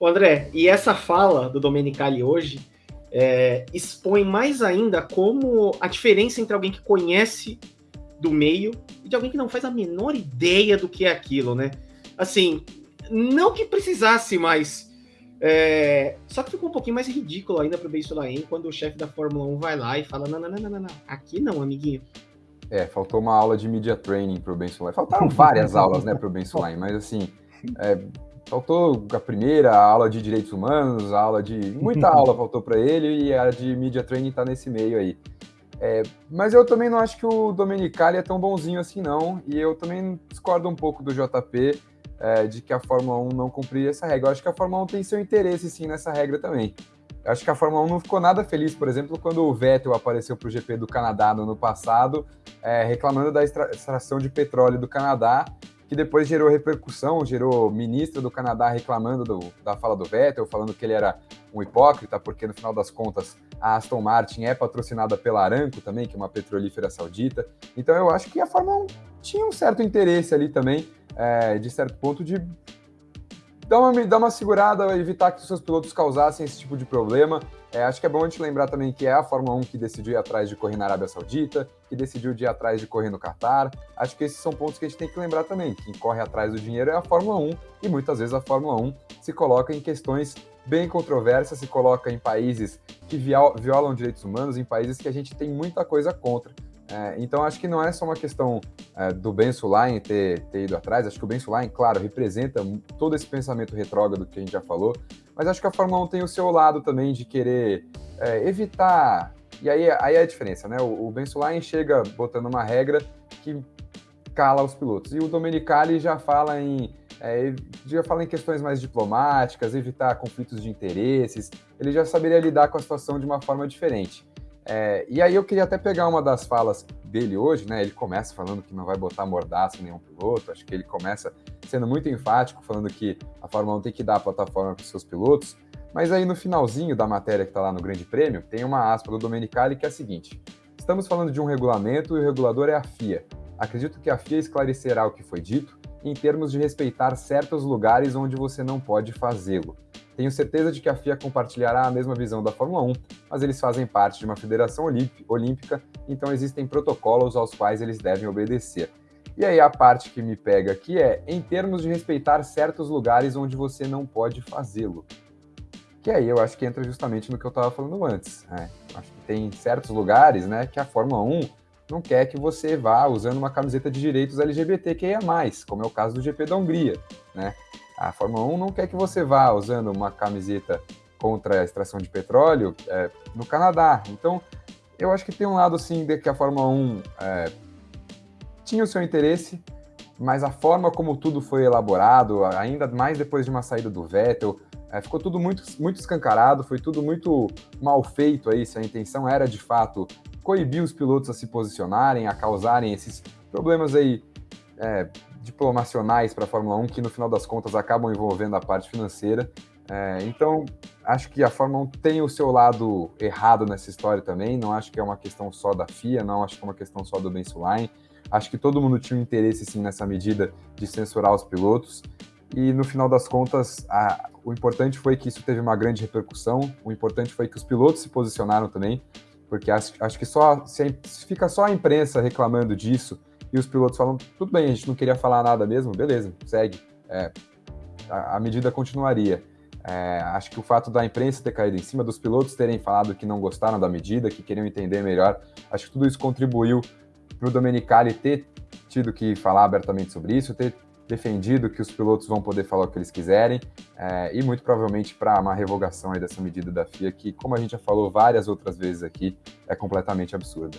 O André, e essa fala do Domenicali hoje é, expõe mais ainda como a diferença entre alguém que conhece do meio e de alguém que não faz a menor ideia do que é aquilo, né? Assim, não que precisasse, mas é, só que ficou um pouquinho mais ridículo ainda pro Beijo Laen quando o chefe da Fórmula 1 vai lá e fala: não, não, não, não, não, aqui não, amiguinho. É, faltou uma aula de media training pro Ben Sulaim. Faltaram várias aulas, né, pro Ben Sulaim, mas assim, é, faltou a primeira a aula de direitos humanos, a aula de. Muita aula faltou para ele e a de media training tá nesse meio aí. É, mas eu também não acho que o Domenicali é tão bonzinho assim, não. E eu também discordo um pouco do JP é, de que a Fórmula 1 não cumprir essa regra. Eu acho que a Fórmula 1 tem seu interesse, sim, nessa regra também. Eu acho que a Fórmula 1 não ficou nada feliz, por exemplo, quando o Vettel apareceu para o GP do Canadá no ano passado, é, reclamando da extração de petróleo do Canadá, que depois gerou repercussão, gerou ministro do Canadá reclamando do, da fala do Vettel, falando que ele era um hipócrita, porque no final das contas a Aston Martin é patrocinada pela Aramco também, que é uma petrolífera saudita. Então eu acho que a Fórmula 1 tinha um certo interesse ali também, é, de certo ponto, de dá uma, dá uma segurada, evitar que os seus pilotos causassem esse tipo de problema. É, acho que é bom a gente lembrar também que é a Fórmula 1 que decidiu ir atrás de correr na Arábia Saudita, que decidiu ir atrás de correr no Qatar. Acho que esses são pontos que a gente tem que lembrar também. Quem corre atrás do dinheiro é a Fórmula 1 e muitas vezes a Fórmula 1 se coloca em questões bem controversas, se coloca em países que violam direitos humanos, em países que a gente tem muita coisa contra. É, então, acho que não é só uma questão é, do Ben Sulaim ter, ter, ido atrás. Acho que o Ben Sulaim, claro, representa todo esse pensamento retrógrado que a gente já falou, mas acho que a Fórmula 1 tem o seu lado também de querer é, evitar. E aí, aí é a diferença, né? O, o Ben Sulaim chega botando uma regra que cala os pilotos. E o Domenicali já fala em. É, já fala em questões mais diplomáticas, evitar conflitos de interesses. Ele já saberia lidar com a situação de uma forma diferente. É, e aí eu queria até pegar uma das falas dele hoje, né? Ele começa falando que não vai botar mordaça em nenhum piloto, acho que ele começa sendo muito enfático, falando que a Fórmula 1 tem que dar a plataforma para os seus pilotos, mas aí no finalzinho da matéria que está lá no Grande Prêmio, tem uma aspa do Domenicali que é a seguinte: Estamos falando de um regulamento e o regulador é a FIA. Acredito que a FIA esclarecerá o que foi dito em termos de respeitar certos lugares onde você não pode fazê-lo. Tenho certeza de que a FIA compartilhará a mesma visão da Fórmula 1, mas eles fazem parte de uma federação olímpica, então existem protocolos aos quais eles devem obedecer. E aí a parte que me pega aqui é em termos de respeitar certos lugares onde você não pode fazê-lo. Que aí eu acho que entra justamente no que eu estava falando antes. Né? Acho que tem certos lugares né, que a Fórmula 1 não quer que você vá usando uma camiseta de direitos LGBTQIA+, como é o caso do GP da Hungria. Né? A Fórmula 1 não quer que você vá usando uma camiseta contra a extração de petróleo é, no Canadá. Então, eu acho que tem um lado, assim, de que a Fórmula 1 é, tinha o seu interesse, mas a forma como tudo foi elaborado, ainda mais depois de uma saída do Vettel, é, ficou tudo muito, muito escancarado, foi tudo muito mal feito aí, se a intenção era, de fato, coibir os pilotos a se posicionarem, a causarem esses problemas aí é, diplomacionais para a Fórmula 1 que no final das contas acabam envolvendo a parte financeira. É, então, acho que a Fórmula 1 tem o seu lado errado nessa história também. Não acho que é uma questão só da FIA, não acho que é uma questão só do Ben Sulaim. Acho que todo mundo tinha um interesse, sim, nessa medida de censurar os pilotos. E no final das contas, a, o importante foi que isso teve uma grande repercussão. O importante foi que os pilotos se posicionaram também, porque acho, acho que só se fica só a imprensa reclamando disso e os pilotos falam, tudo bem, a gente não queria falar nada mesmo, beleza, segue. É, a, a, medida continuaria. É, acho que o fato da imprensa ter caído em cima, dos pilotos terem falado que não gostaram da medida, que queriam entender melhor, acho que tudo isso contribuiu para o Domenicali ter tido que falar abertamente sobre isso, ter defendido que os pilotos vão poder falar o que eles quiserem, é, e muito provavelmente para uma revogação dessa medida da FIA, que, como a gente já falou várias outras vezes aqui, é completamente absurda.